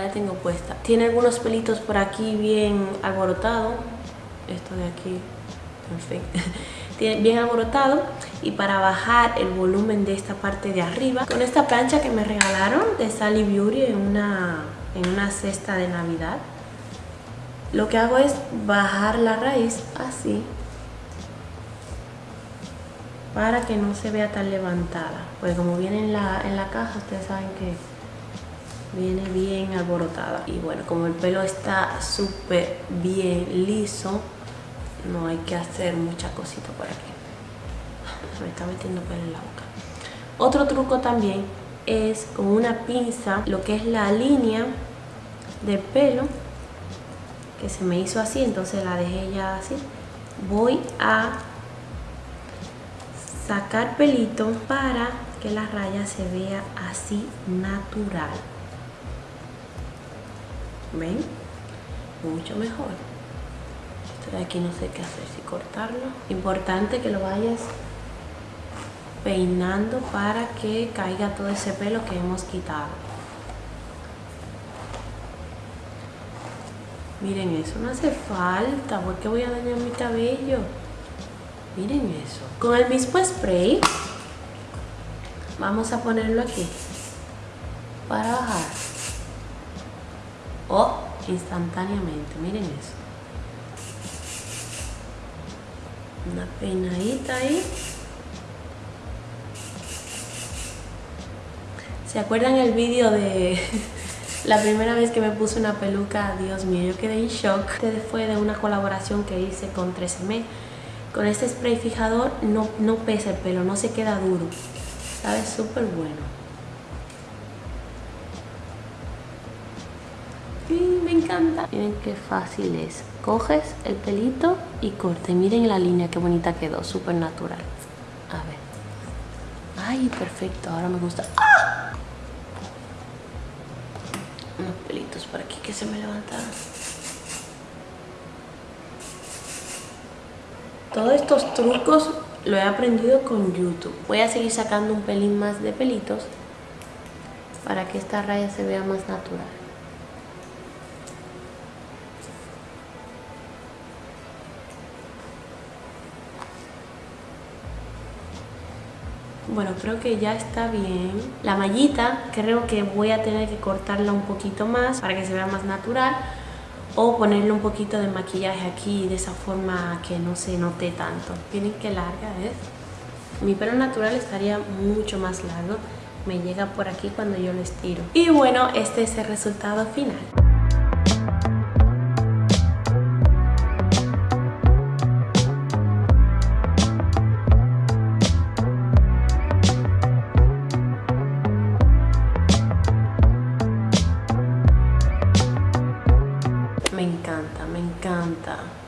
respuesta. Tiene algunos pelitos por aquí bien alborotado. Esto de aquí, en fin. Bien alborotado. Y para bajar el volumen de esta parte de arriba, con esta plancha que me regalaron de Sally Beauty en una, en una cesta de Navidad, lo que hago es bajar la raíz así para que no se vea tan levantada. Pues como viene en la, en la caja, ustedes saben que viene bien alborotada. Y bueno, como el pelo está súper bien liso, no hay que hacer mucha cosita por aquí. Me está metiendo pelo en la boca. Otro truco también es con una pinza, lo que es la línea del pelo, que se me hizo así, entonces la dejé ya así. Voy a sacar pelito para que la raya se vea así natural. ¿Ven? Mucho mejor. Esto de aquí no sé qué hacer, si cortarlo. Importante que lo vayas peinando para que caiga todo ese pelo que hemos quitado. Miren eso, no hace falta, porque voy a dañar mi cabello. Miren eso. Con el mismo spray vamos a ponerlo aquí para bajar. Instantáneamente, miren eso. Una peinadita ahí. ¿Se acuerdan el vídeo de la primera vez que me puse una peluca? Dios mío, yo quedé en shock. Este fue de una colaboración que hice con 13M con este spray fijador no, no pesa el pelo, no se queda duro. Sabe súper bueno. Me encanta. Miren qué fácil es. Coges el pelito y corte. Miren la línea qué bonita quedó, súper natural. A ver. Ay, perfecto. Ahora me gusta. ¡Ah! Unos pelitos por aquí que se me levantaron. Todos estos trucos lo he aprendido con YouTube. Voy a seguir sacando un pelín más de pelitos para que esta raya se vea más natural. Bueno, creo que ya está bien. La mallita creo que voy a tener que cortarla un poquito más para que se vea más natural o ponerle un poquito de maquillaje aquí de esa forma que no se note tanto. Miren qué larga es. Mi pelo natural estaría mucho más largo. Me llega por aquí cuando yo lo estiro. Y bueno, este es el resultado final.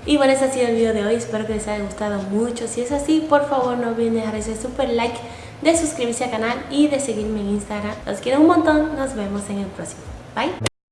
Y bueno, ese ha sido el video de hoy, espero que les haya gustado mucho. Si es así, por favor no olviden dejar ese super like, de suscribirse al canal y de seguirme en Instagram. Los quiero un montón, nos vemos en el próximo. Bye.